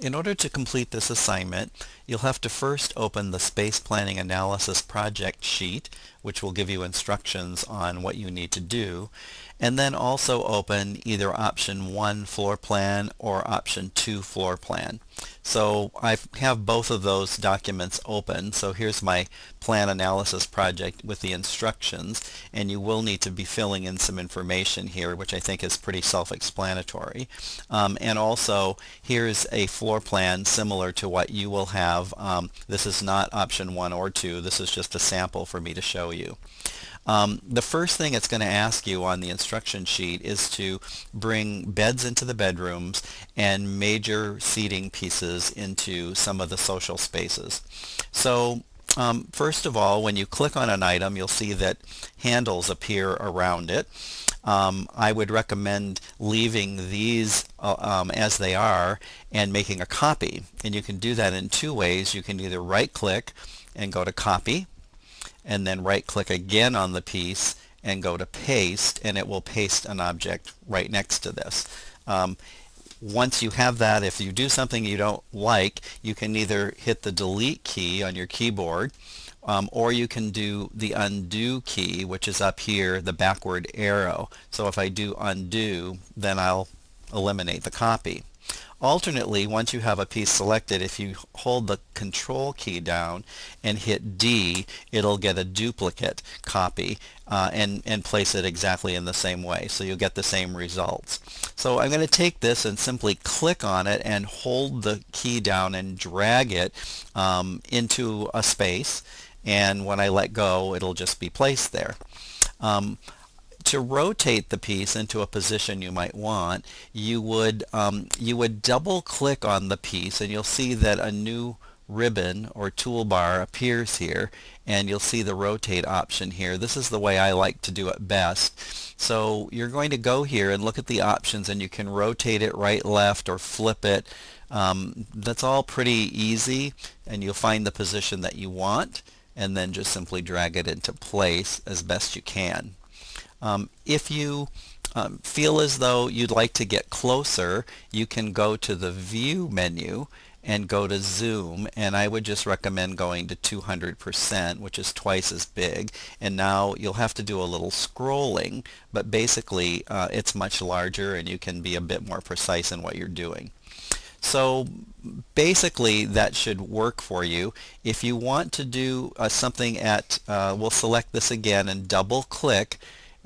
In order to complete this assignment, you'll have to first open the Space Planning Analysis project sheet, which will give you instructions on what you need to do, and then also open either option 1 floor plan or option 2 floor plan. So I have both of those documents open. So here's my plan analysis project with the instructions and you will need to be filling in some information here which I think is pretty self-explanatory. Um, and also here's a floor plan similar to what you will have. Um, this is not option 1 or 2. This is just a sample for me to show you. Um, the first thing it's going to ask you on the instruction sheet is to bring beds into the bedrooms and major seating pieces into some of the social spaces. So um, first of all, when you click on an item, you'll see that handles appear around it. Um, I would recommend leaving these uh, um, as they are and making a copy. And you can do that in two ways. You can either right click and go to copy and then right click again on the piece and go to paste and it will paste an object right next to this. Um, once you have that, if you do something you don't like, you can either hit the delete key on your keyboard um, or you can do the undo key which is up here, the backward arrow. So if I do undo, then I'll eliminate the copy. Alternately, once you have a piece selected, if you hold the control key down and hit D, it'll get a duplicate copy uh, and, and place it exactly in the same way. So you'll get the same results. So I'm going to take this and simply click on it and hold the key down and drag it um, into a space. And when I let go, it'll just be placed there. Um, to rotate the piece into a position you might want, you would, um, you would double click on the piece and you'll see that a new ribbon or toolbar appears here and you'll see the rotate option here. This is the way I like to do it best. So you're going to go here and look at the options and you can rotate it right, left, or flip it. Um, that's all pretty easy and you'll find the position that you want and then just simply drag it into place as best you can. Um, if you um, feel as though you'd like to get closer, you can go to the View menu and go to zoom and I would just recommend going to 200% which is twice as big and now you'll have to do a little scrolling but basically uh, it's much larger and you can be a bit more precise in what you're doing. So basically that should work for you. If you want to do uh, something at, uh, we'll select this again and double click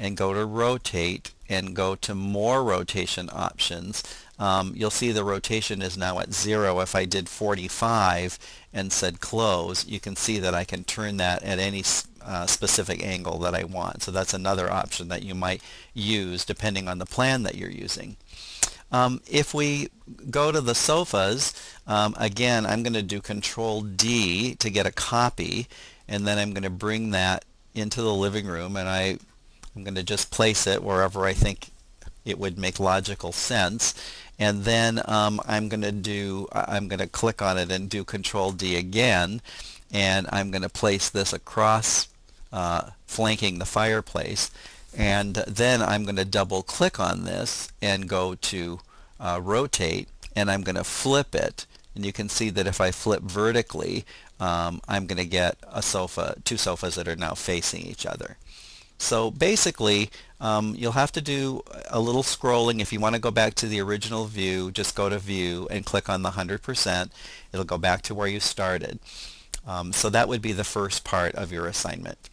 and go to rotate and go to more rotation options. Um, you'll see the rotation is now at zero if I did 45 and said close. You can see that I can turn that at any uh, specific angle that I want. So that's another option that you might use depending on the plan that you're using. Um, if we go to the sofas um, again I'm going to do control D to get a copy and then I'm going to bring that into the living room and I I'm going to just place it wherever I think it would make logical sense. And then um, I'm going to do I'm going to click on it and do control D again. And I'm going to place this across uh, flanking the fireplace. And then I'm going to double click on this and go to uh, rotate. And I'm going to flip it. And you can see that if I flip vertically um, I'm going to get a sofa two sofas that are now facing each other so basically, um, you'll have to do a little scrolling. If you want to go back to the original view, just go to View and click on the 100%. It'll go back to where you started. Um, so that would be the first part of your assignment.